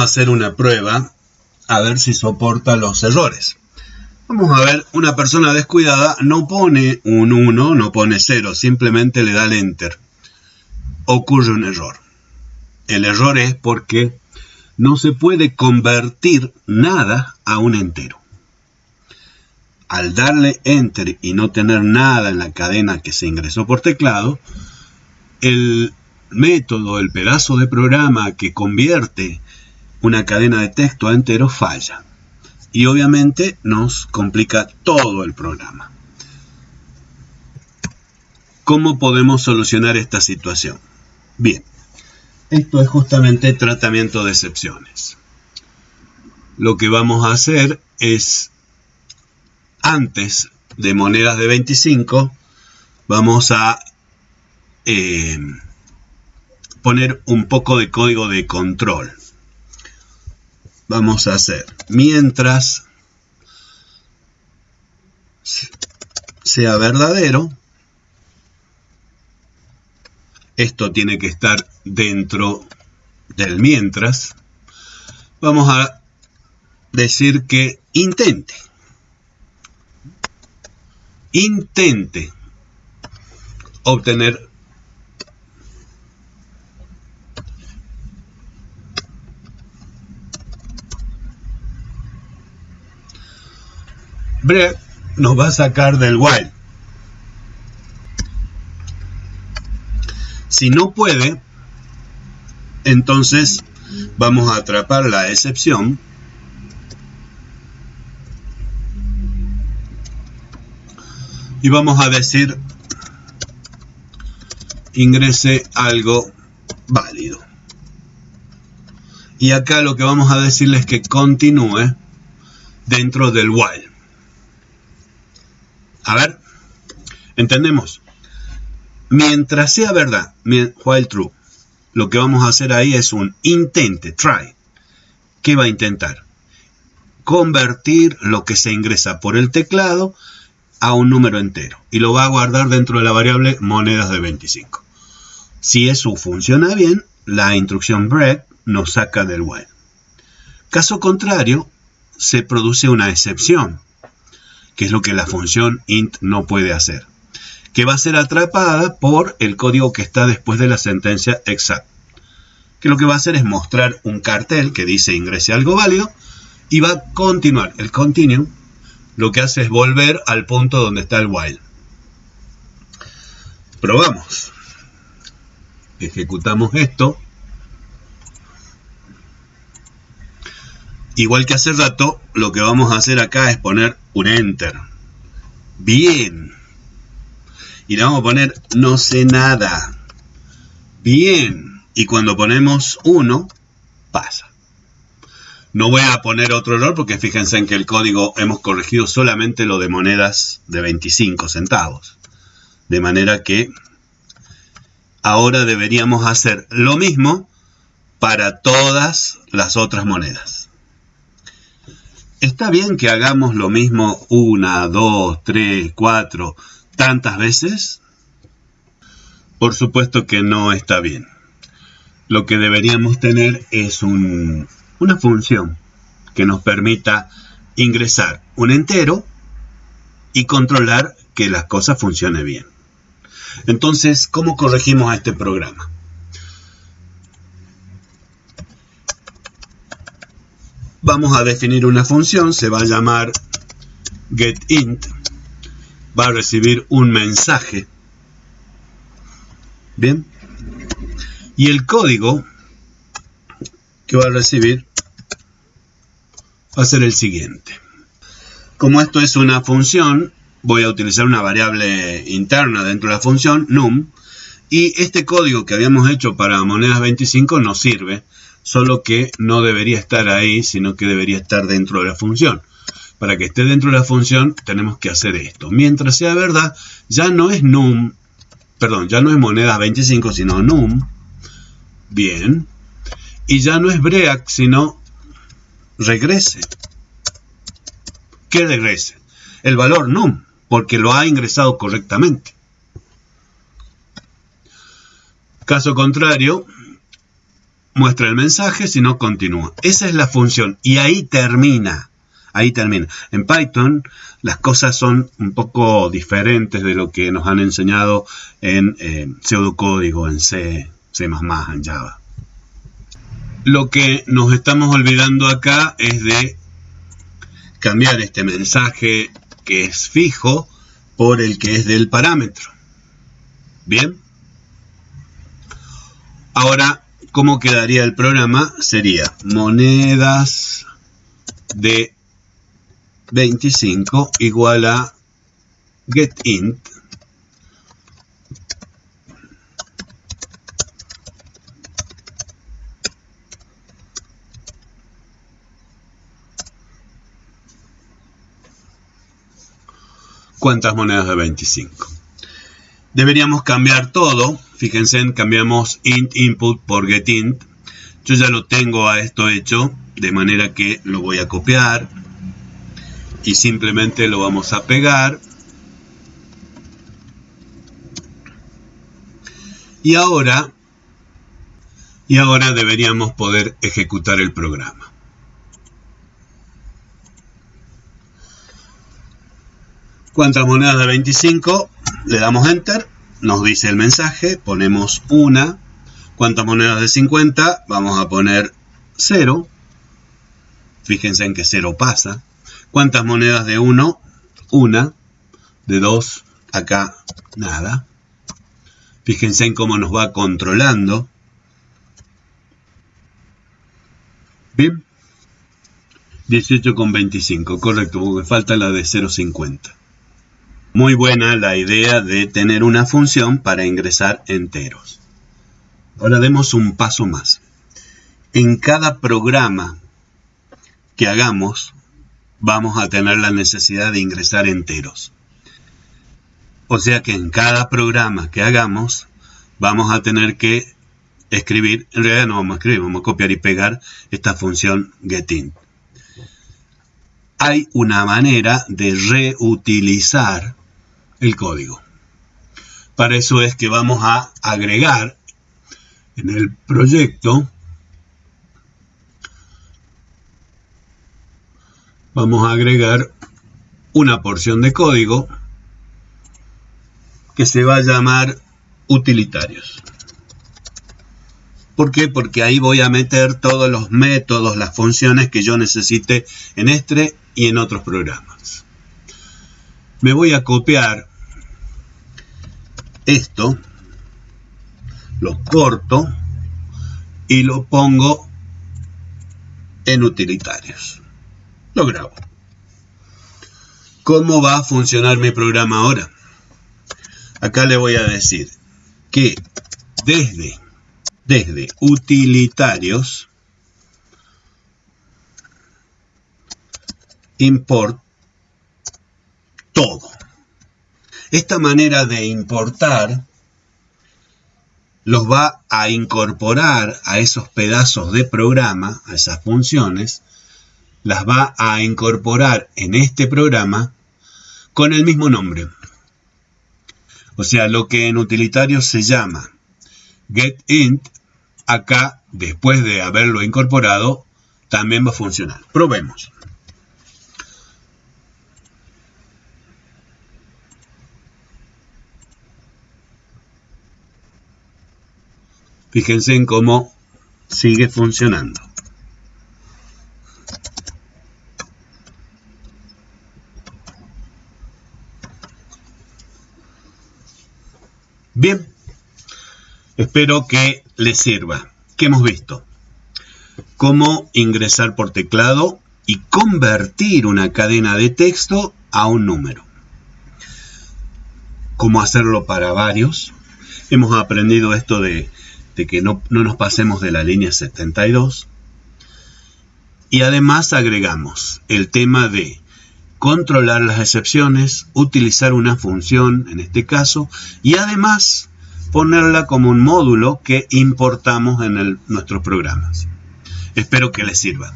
hacer una prueba a ver si soporta los errores. Vamos a ver, una persona descuidada no pone un 1, no pone 0, simplemente le da el enter. Ocurre un error. El error es porque no se puede convertir nada a un entero. Al darle enter y no tener nada en la cadena que se ingresó por teclado, el método, el pedazo de programa que convierte una cadena de texto entero falla. Y obviamente nos complica todo el programa. ¿Cómo podemos solucionar esta situación? Bien, esto es justamente tratamiento de excepciones. Lo que vamos a hacer es, antes de monedas de 25, vamos a eh, poner un poco de código de control. Vamos a hacer, mientras sea verdadero, esto tiene que estar dentro del mientras, vamos a decir que intente. Intente obtener Brett nos va a sacar del while. Si no puede, entonces vamos a atrapar la excepción. Y vamos a decir ingrese algo válido. Y acá lo que vamos a decirle es que continúe dentro del while. A ver, entendemos. Mientras sea verdad, while true, lo que vamos a hacer ahí es un intente, try. ¿Qué va a intentar? Convertir lo que se ingresa por el teclado a un número entero y lo va a guardar dentro de la variable monedas de 25. Si eso funciona bien, la instrucción break nos saca del while. Caso contrario, se produce una excepción, que es lo que la función int no puede hacer que va a ser atrapada por el código que está después de la sentencia exact. Que lo que va a hacer es mostrar un cartel que dice ingrese algo válido y va a continuar. El continue lo que hace es volver al punto donde está el while. Probamos. Ejecutamos esto. Igual que hace rato, lo que vamos a hacer acá es poner un enter. Bien y le vamos a poner no sé nada. Bien. Y cuando ponemos 1, pasa. No voy a poner otro error porque fíjense en que el código hemos corregido solamente lo de monedas de 25 centavos. De manera que ahora deberíamos hacer lo mismo para todas las otras monedas. Está bien que hagamos lo mismo una, dos, tres, cuatro, tantas veces? Por supuesto que no está bien. Lo que deberíamos tener es una función que nos permita ingresar un entero y controlar que las cosas funcionen bien. Entonces, ¿cómo corregimos a este programa? Vamos a definir una función, se va a llamar getInt va a recibir un mensaje. Bien. Y el código que va a recibir va a ser el siguiente. Como esto es una función, voy a utilizar una variable interna dentro de la función, num, y este código que habíamos hecho para monedas 25 no sirve, solo que no debería estar ahí, sino que debería estar dentro de la función para que esté dentro de la función tenemos que hacer esto. Mientras sea verdad, ya no es num, perdón, ya no es moneda 25, sino num. Bien. Y ya no es break, sino regrese. ¿Qué regrese? El valor num, porque lo ha ingresado correctamente. Caso contrario, muestra el mensaje, si no continúa. Esa es la función y ahí termina. Ahí termina. En Python las cosas son un poco diferentes de lo que nos han enseñado en eh, pseudocódigo, en C, C++, en Java. Lo que nos estamos olvidando acá es de cambiar este mensaje que es fijo por el que es del parámetro. Bien. Ahora, ¿cómo quedaría el programa? Sería monedas de 25 igual a getInt cuántas monedas de 25. Deberíamos cambiar todo. Fíjense, cambiamos int input por getInt. Yo ya lo tengo a esto hecho, de manera que lo voy a copiar y simplemente lo vamos a pegar. Y ahora, y ahora deberíamos poder ejecutar el programa. ¿Cuántas monedas de 25? Le damos Enter, nos dice el mensaje, ponemos una. ¿Cuántas monedas de 50? Vamos a poner 0. Fíjense en que 0 pasa. ¿Cuántas monedas de 1? Una. De 2, acá nada. Fíjense en cómo nos va controlando. Bien. 18,25, correcto, porque falta la de 0,50. Muy buena la idea de tener una función para ingresar enteros. Ahora demos un paso más. En cada programa que hagamos, vamos a tener la necesidad de ingresar enteros. O sea que en cada programa que hagamos, vamos a tener que escribir, en realidad no vamos a escribir, vamos a copiar y pegar esta función getInt. Hay una manera de reutilizar el código. Para eso es que vamos a agregar en el proyecto, vamos a agregar una porción de código que se va a llamar utilitarios. ¿Por qué? Porque ahí voy a meter todos los métodos, las funciones que yo necesite en este y en otros programas. Me voy a copiar esto, lo corto y lo pongo en utilitarios. Lo grabo. ¿Cómo va a funcionar mi programa ahora? Acá le voy a decir que desde, desde utilitarios import todo. Esta manera de importar los va a incorporar a esos pedazos de programa, a esas funciones, las va a incorporar en este programa con el mismo nombre. O sea, lo que en utilitario se llama getInt, acá, después de haberlo incorporado, también va a funcionar. Probemos. Fíjense en cómo sigue funcionando. Bien, espero que les sirva. ¿Qué hemos visto? Cómo ingresar por teclado y convertir una cadena de texto a un número. Cómo hacerlo para varios. Hemos aprendido esto de de que no, no nos pasemos de la línea 72. Y además agregamos el tema de controlar las excepciones, utilizar una función en este caso y además ponerla como un módulo que importamos en nuestros programas. Espero que les sirva.